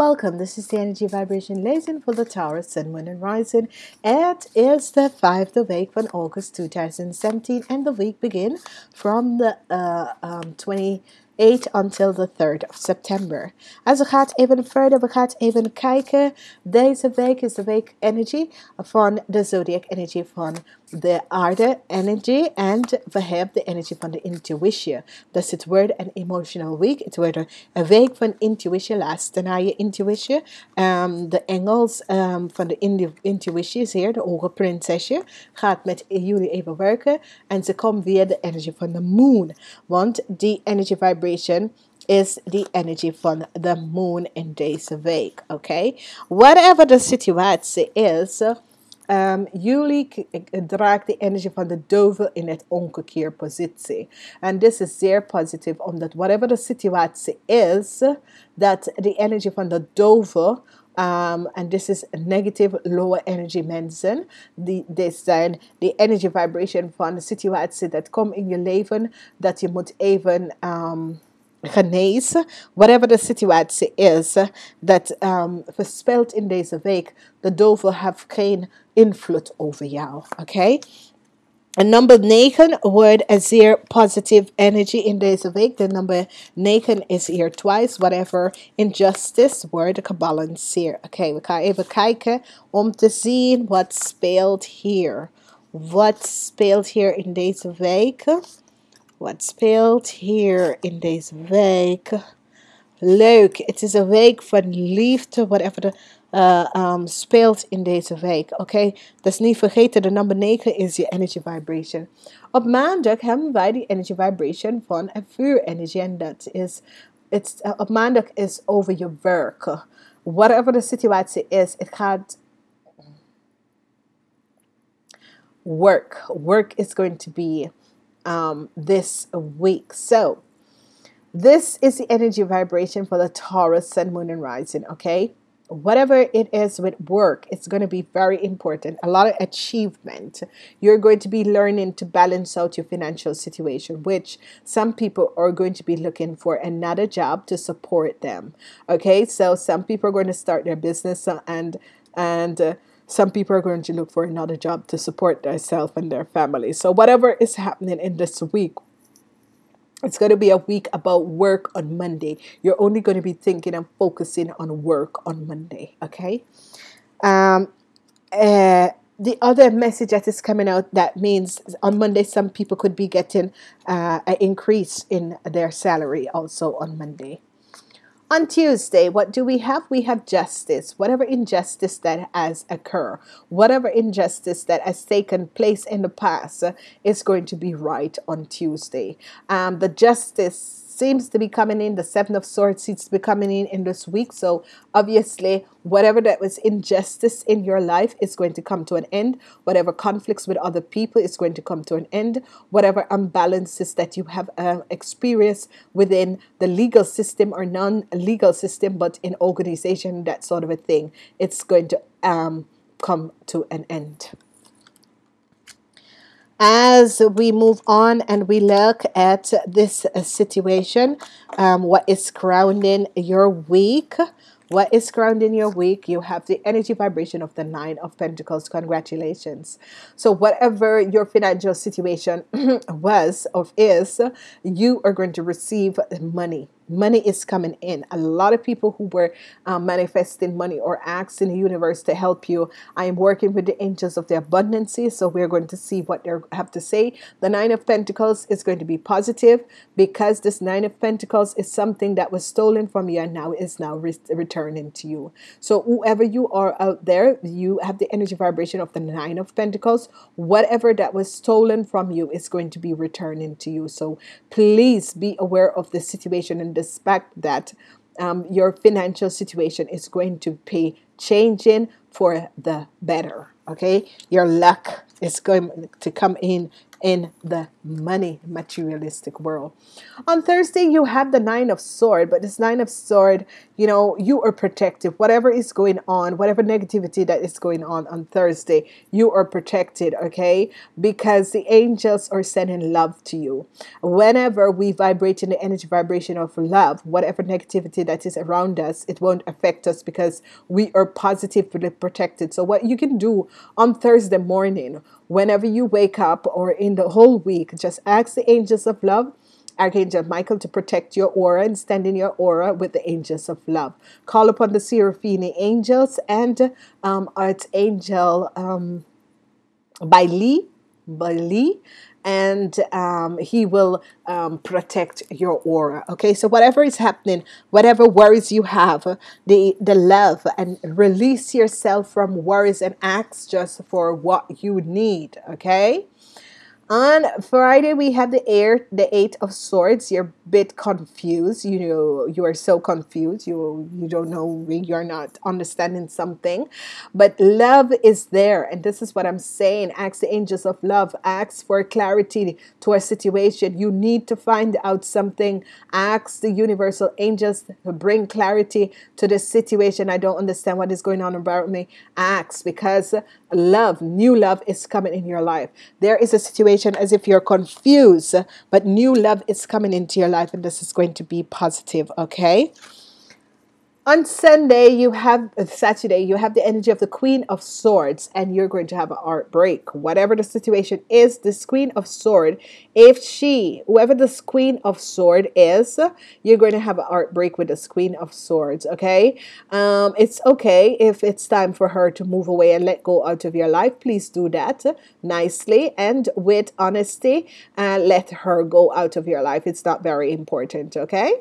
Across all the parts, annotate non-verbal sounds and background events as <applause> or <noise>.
Welcome. This is the energy vibration lesson for the Taurus Sun, Moon, and Rising. It is the fifth week from August 2017, and the week begin from the uh, um, 20. 8 until the 3rd of september. Als we gaat even verder, we gaan even kijken. Deze week is de week energy van de zodiac energy van de aarde energy. En we hebben de energy van de intuïtie. Dus het wordt een emotional week. Het wordt een week van intuïtie. Luister naar je intuïtie. Um, de engels um, van de intuïtie is hier, de ogen prinsesje, gaat met jullie even werken. En ze komt via de energy van de moon. Want die energy vibration is the energy from the moon in deze week. Okay, whatever the situatie is. Um, jullie draagt de energie van de duivel in het omkeerpositie. En dit is zeer positief, omdat whatever the situatie is, dat de energie van de duivel um, and this is negative lower energy mensen. Die, dit zijn de energy vibration van de situatie dat komt in je leven, dat je moet even um, genezen, whatever the situatie is, dat um, in deze week, de duivel heeft geen invloed over jou, oké? Okay? En number 9 wordt een zeer positive energy in deze week. De number 9 is hier twice. Whatever injustice wordt gebalanceerd. Oké, okay, we gaan even kijken om te zien wat speelt hier. Wat speelt hier in deze week? Wat speelt hier in deze week? Leuk, het is een week van liefde, whatever de uh, um, speelt in deze week. Oké, okay? dus niet vergeten, de nummer 9 is je energy vibration. Op maandag hebben wij die energy vibration van een vuurenergie. En dat is, it's, uh, op maandag is over je werk. Whatever de situatie is, het gaat work. Work is going to be um, this week. So, this is the energy vibration for the Taurus Sun, Moon, and Rising. Okay, whatever it is with work, it's going to be very important. A lot of achievement. You're going to be learning to balance out your financial situation, which some people are going to be looking for another job to support them. Okay, so some people are going to start their business and and uh, some people are going to look for another job to support themselves and their family. So whatever is happening in this week, it's going to be a week about work on Monday. You're only going to be thinking and focusing on work on Monday, okay? Um, uh, the other message that is coming out that means on Monday, some people could be getting uh, an increase in their salary also on Monday. On Tuesday, what do we have? We have justice. Whatever injustice that has occurred, whatever injustice that has taken place in the past is going to be right on Tuesday. Um, the justice seems to be coming in. The Seven of Swords seems to be coming in in this week. So obviously, whatever that was injustice in your life is going to come to an end. Whatever conflicts with other people is going to come to an end. Whatever imbalances that you have uh, experienced within the legal system or non-legal system, but in organization, that sort of a thing, it's going to um, come to an end as we move on and we look at this situation, um, what is grounding your week? What is grounding your week? You have the energy vibration of the Nine of Pentacles. Congratulations. So, whatever your financial situation <clears throat> was or is, you are going to receive money money is coming in. A lot of people who were um, manifesting money or asking the universe to help you. I am working with the angels of the abundancy, so we're going to see what they have to say. The Nine of Pentacles is going to be positive because this Nine of Pentacles is something that was stolen from you and now is now re returning to you. So whoever you are out there, you have the energy vibration of the Nine of Pentacles. Whatever that was stolen from you is going to be returning to you. So please be aware of the situation and expect that um, your financial situation is going to be changing for the better. Okay, your luck is going to come in in the money, materialistic world. On Thursday, you have the Nine of Sword, but this Nine of Sword, you know, you are protected. Whatever is going on, whatever negativity that is going on on Thursday, you are protected, okay? Because the angels are sending love to you. Whenever we vibrate in the energy vibration of love, whatever negativity that is around us, it won't affect us because we are positively protected. So, what you can do on Thursday morning, whenever you wake up or in the whole week, just ask the angels of love Archangel Michael to protect your aura and stand in your aura with the angels of love. Call upon the Seraphine angels and um, Archangel um, Bailey, Bailey, and um, he will um, protect your aura. Okay, so whatever is happening, whatever worries you have, the the love and release yourself from worries and acts just for what you need. Okay. On Friday, we have the air, the Eight of Swords. You're a bit confused. You know, you are so confused. You you don't know. You're not understanding something, but love is there, and this is what I'm saying. Ask the angels of love. Ask for clarity to a situation. You need to find out something. Ask the universal angels to bring clarity to the situation. I don't understand what is going on about me. Ask because love, new love is coming in your life. There is a situation as if you're confused, but new love is coming into your life, and this is going to be positive, okay? On Sunday, you have uh, Saturday, you have the energy of the Queen of Swords, and you're going to have an art break. Whatever the situation is, this Queen of Sword, if she, whoever this Queen of Sword is, you're going to have an art break with this Queen of Swords. Okay, um, it's okay if it's time for her to move away and let go out of your life. Please do that nicely and with honesty, and let her go out of your life. It's not very important. Okay.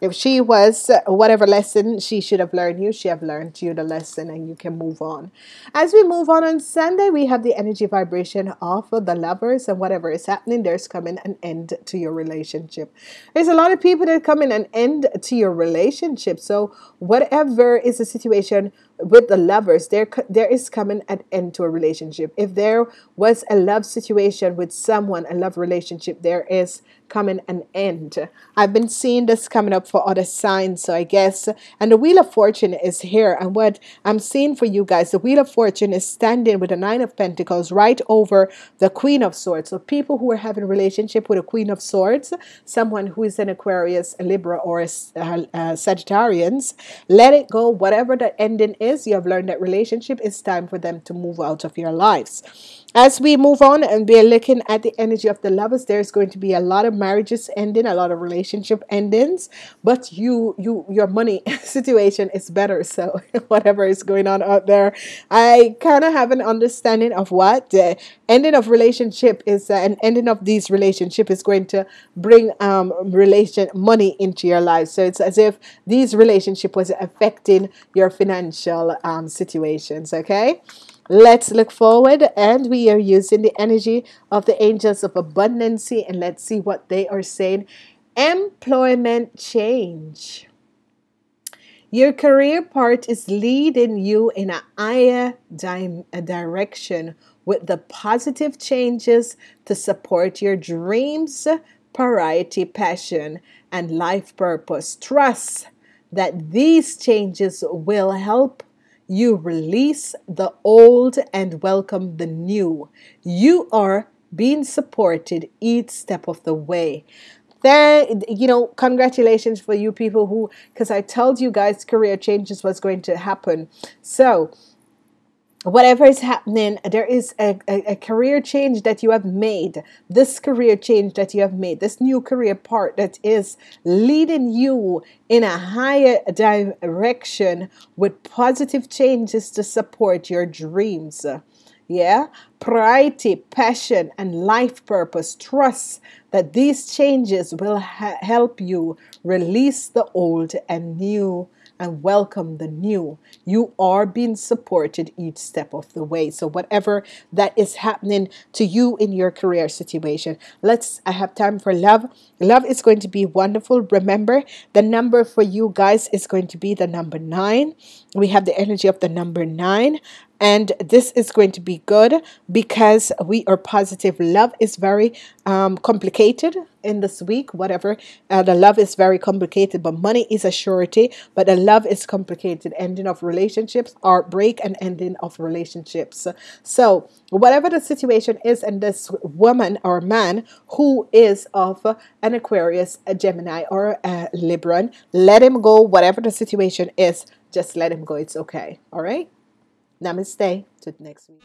If she was uh, whatever lesson she should have learned you, she have learned you the lesson and you can move on. As we move on on Sunday, we have the energy vibration of the lovers and whatever is happening, there's coming an end to your relationship. There's a lot of people that come in an end to your relationship. So whatever is the situation with the lovers there there is coming an end to a relationship. If there was a love situation with someone a love relationship there is coming an end. I've been seeing this coming up for other signs so i guess and the wheel of fortune is here. And what i'm seeing for you guys the wheel of fortune is standing with the nine of pentacles right over the queen of swords. So people who are having a relationship with a queen of swords someone who is an aquarius a libra or a, a, a sagittarians let it go. Whatever the ending is is, you have learned that relationship, it's time for them to move out of your lives. As we move on and we are looking at the energy of the lovers, there's going to be a lot of marriages ending, a lot of relationship endings, but you you your money <laughs> situation is better. So <laughs> whatever is going on out there, I kind of have an understanding of what the ending of relationship is uh, an ending of these relationship is going to bring um relation money into your life. So it's as if these relationship was affecting your financial um situations, okay? Let's look forward and we are using the energy of the angels of abundancy and let's see what they are saying. Employment change. Your career part is leading you in a higher di- a direction with the positive changes to support your dreams, priority, passion, and life purpose. Trust that these changes will help you release the old and welcome the new. You are being supported each step of the way. Then, you know, congratulations for you people who, because I told you guys career changes was going to happen. So, whatever is happening, there is a, a, a, career change that you have made. This career change that you have made, this new career part that is leading you in a higher direction with positive changes to support your dreams. Yeah, priority, passion, and life purpose. Trust that these changes will ha- help you release the old and new and welcome the new. You are being supported each step of the way. So, whatever that is happening to you in your career situation, let's, I have time for love. Love is going to be wonderful. Remember, the number for you guys is going to be the number nine. We have the energy of the number nine and this is going to be good because we are positive. Love is very um, complicated in this week, whatever. Uh, the love is very complicated, but money is a surety. But the love is complicated. Ending of relationships, break and ending of relationships. So, whatever the situation is, and this woman or man who is of an Aquarius, a Gemini, or a Libran, let him go. Whatever the situation is, just let him go. It's okay. All right. Namaste. To next week.